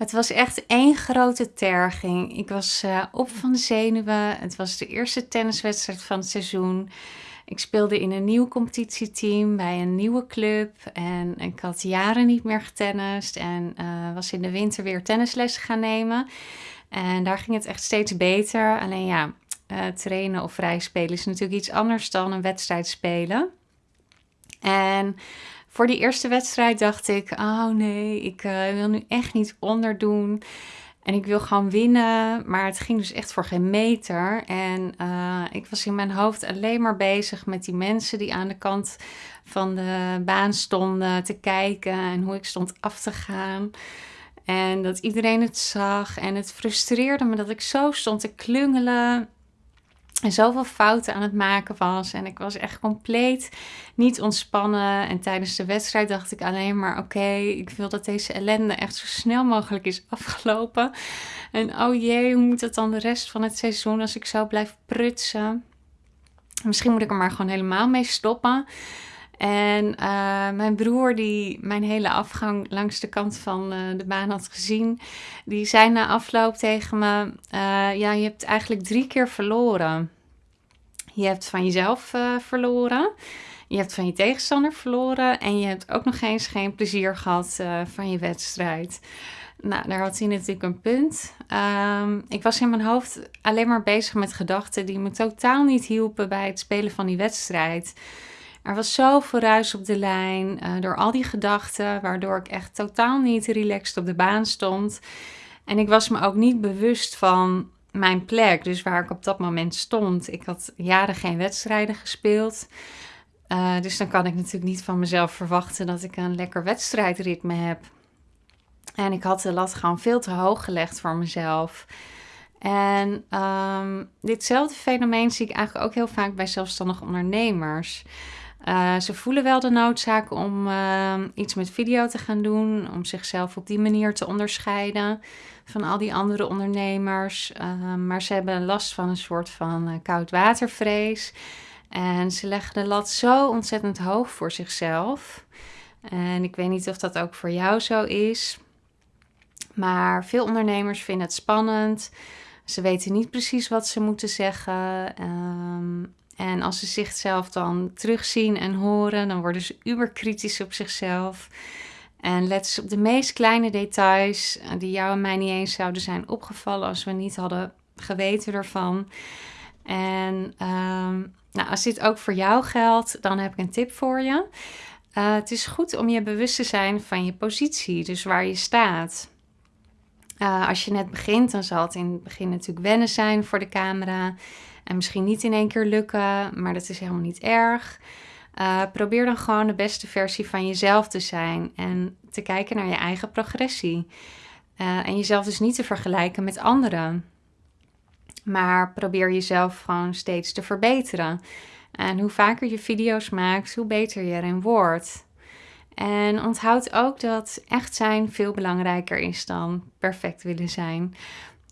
Het was echt één grote terging. Ik was uh, op van de zenuwen. Het was de eerste tenniswedstrijd van het seizoen. Ik speelde in een nieuw competitieteam bij een nieuwe club. En ik had jaren niet meer getennist. En uh, was in de winter weer tennislessen gaan nemen. En daar ging het echt steeds beter. Alleen ja, uh, trainen of vrij spelen is natuurlijk iets anders dan een wedstrijd spelen. En voor die eerste wedstrijd dacht ik: oh nee, ik uh, wil nu echt niet onderdoen. En ik wil gewoon winnen. Maar het ging dus echt voor geen meter. En uh, ik was in mijn hoofd alleen maar bezig met die mensen die aan de kant van de baan stonden te kijken. En hoe ik stond af te gaan. En dat iedereen het zag. En het frustreerde me dat ik zo stond te klungelen en zoveel fouten aan het maken was. En ik was echt compleet niet ontspannen. En tijdens de wedstrijd dacht ik alleen maar: oké, ik wil dat deze ellende echt zo snel mogelijk is afgelopen. En oh jee, hoe moet het dan de rest van het seizoen als ik zo blijf prutsen? Misschien moet ik er maar gewoon helemaal mee stoppen. En uh, mijn broer, die mijn hele afgang langs de kant van uh, de baan had gezien, die zei na afloop tegen me: uh, Ja, je hebt eigenlijk drie keer verloren. Je hebt van jezelf verloren, je hebt van je tegenstander verloren en je hebt ook nog eens geen plezier gehad van je wedstrijd. Nou, daar had hij natuurlijk een punt. Um, ik was in mijn hoofd alleen maar bezig met gedachten die me totaal niet hielpen bij het spelen van die wedstrijd. Er was zoveel ruis op de lijn uh, door al die gedachten, waardoor ik echt totaal niet relaxed op de baan stond. En ik was me ook niet bewust van mijn plek, dus waar ik op dat moment stond. Ik had jaren geen wedstrijden gespeeld. Uh, dus dan kan ik natuurlijk niet van mezelf verwachten dat ik een lekker wedstrijdritme heb. En ik had de lat gewoon veel te hoog gelegd voor mezelf. En um, ditzelfde fenomeen zie ik eigenlijk ook heel vaak bij zelfstandige ondernemers. Uh, ze voelen wel de noodzaak om uh, iets met video te gaan doen, om zichzelf op die manier te onderscheiden van al die andere ondernemers. Uh, maar ze hebben last van een soort van koudwatervrees. En ze leggen de lat zo ontzettend hoog voor zichzelf. En ik weet niet of dat ook voor jou zo is. Maar veel ondernemers vinden het spannend. Ze weten niet precies wat ze moeten zeggen. Um, en als ze zichzelf dan terugzien en horen, dan worden ze uberkritisch op zichzelf. En letten ze op de meest kleine details eh, die jou en mij niet eens zouden zijn opgevallen als we niet hadden geweten ervan. En um, nou, als dit ook voor jou geldt, dan heb ik een tip voor je. Uh, het is goed om je bewust te zijn van je positie, dus waar je staat. Uh, als je net begint, dan zal het in het begin natuurlijk wennen zijn voor de camera. En misschien niet in één keer lukken, maar dat is helemaal niet erg. Uh, probeer dan gewoon de beste versie van jezelf te zijn en te kijken naar je eigen progressie. Uh, en jezelf dus niet te vergelijken met anderen. Maar probeer jezelf gewoon steeds te verbeteren. En hoe vaker je video's maakt, hoe beter je erin wordt. En onthoud ook dat echt zijn veel belangrijker is dan perfect willen zijn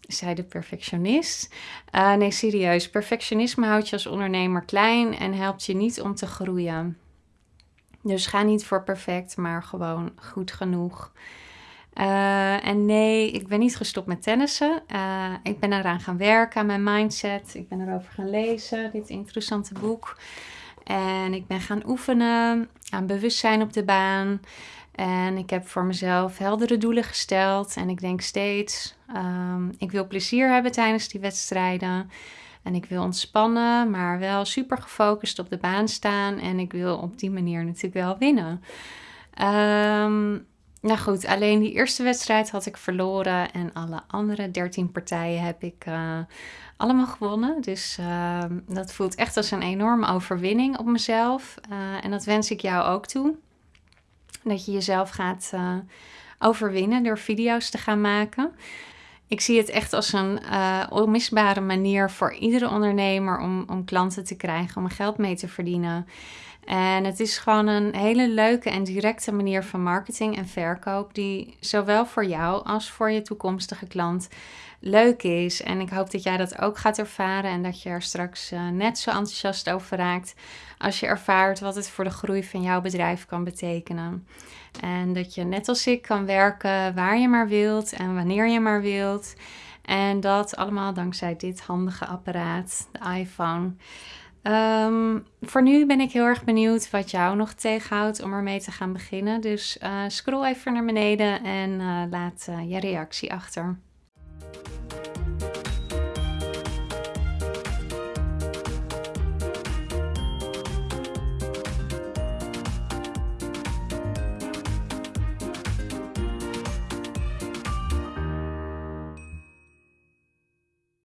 zei de perfectionist. Uh, nee, serieus. Perfectionisme houdt je als ondernemer klein en helpt je niet om te groeien. Dus ga niet voor perfect, maar gewoon goed genoeg. Uh, en nee, ik ben niet gestopt met tennissen. Uh, ik ben eraan gaan werken aan mijn mindset. Ik ben erover gaan lezen, dit interessante boek. En ik ben gaan oefenen aan bewustzijn op de baan. En ik heb voor mezelf heldere doelen gesteld. En ik denk steeds, um, ik wil plezier hebben tijdens die wedstrijden. En ik wil ontspannen, maar wel super gefocust op de baan staan. En ik wil op die manier natuurlijk wel winnen. Um, nou goed, alleen die eerste wedstrijd had ik verloren. En alle andere 13 partijen heb ik uh, allemaal gewonnen. Dus uh, dat voelt echt als een enorme overwinning op mezelf. Uh, en dat wens ik jou ook toe. Dat je jezelf gaat uh, overwinnen door video's te gaan maken. Ik zie het echt als een uh, onmisbare manier voor iedere ondernemer om, om klanten te krijgen, om geld mee te verdienen. En het is gewoon een hele leuke en directe manier van marketing en verkoop, die zowel voor jou als voor je toekomstige klant leuk is. En ik hoop dat jij dat ook gaat ervaren en dat je er straks uh, net zo enthousiast over raakt als je ervaart wat het voor de groei van jouw bedrijf kan betekenen. En dat je net als ik kan werken waar je maar wilt en wanneer je maar wilt. En dat allemaal dankzij dit handige apparaat, de iPhone. Um, voor nu ben ik heel erg benieuwd wat jou nog tegenhoudt om ermee te gaan beginnen. Dus uh, scroll even naar beneden en uh, laat uh, je reactie achter.